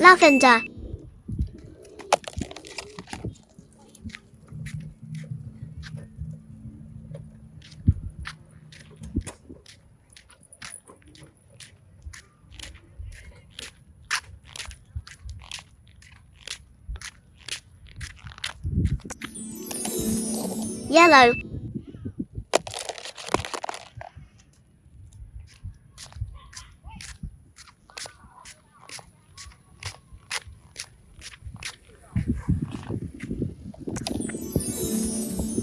Lavender. Yellow.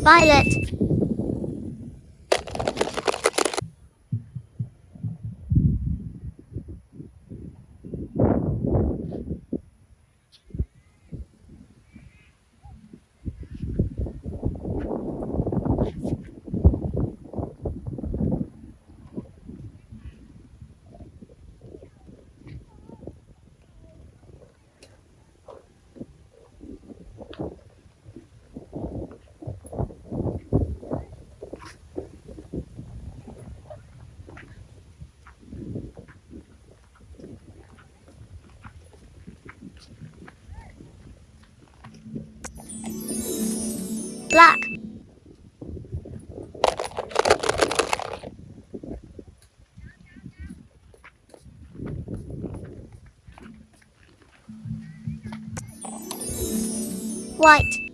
Violet. Black. White.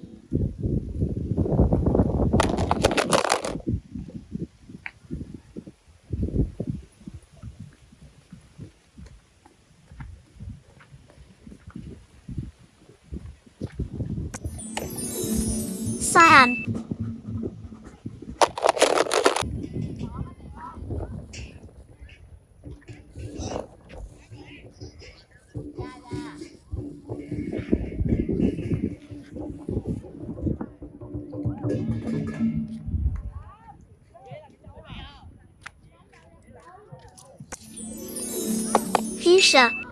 sai à? ảnh Fischer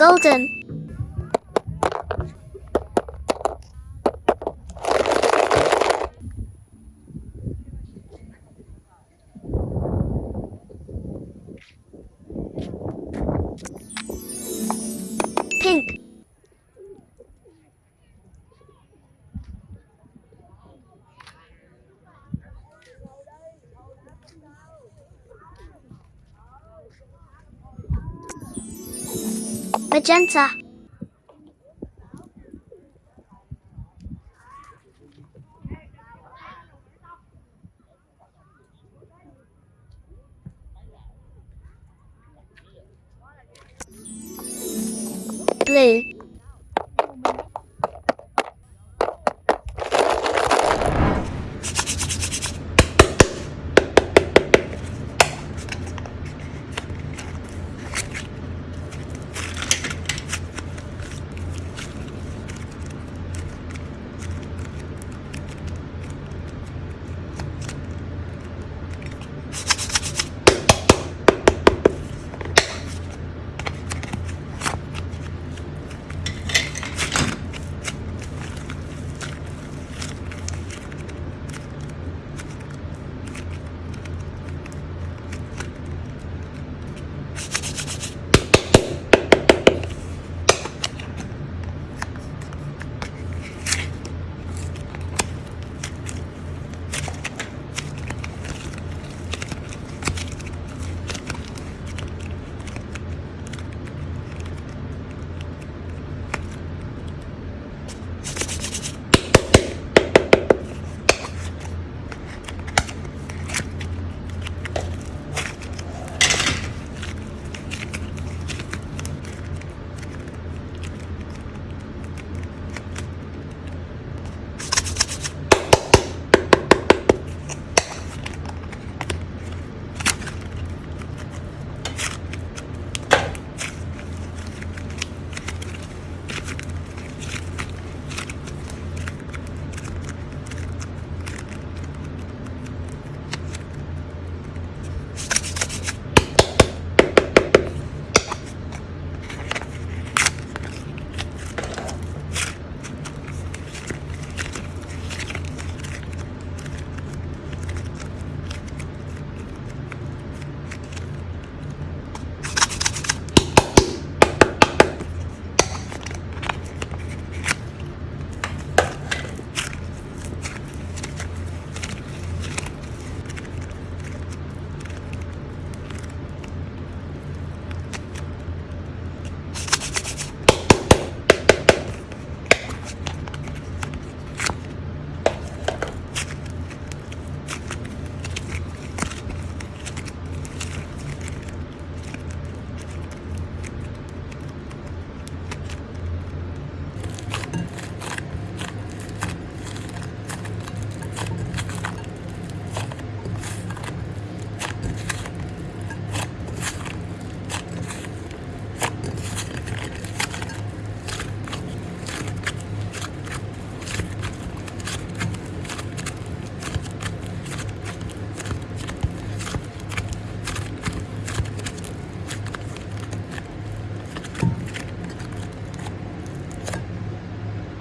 Golden. Magenta. Blue.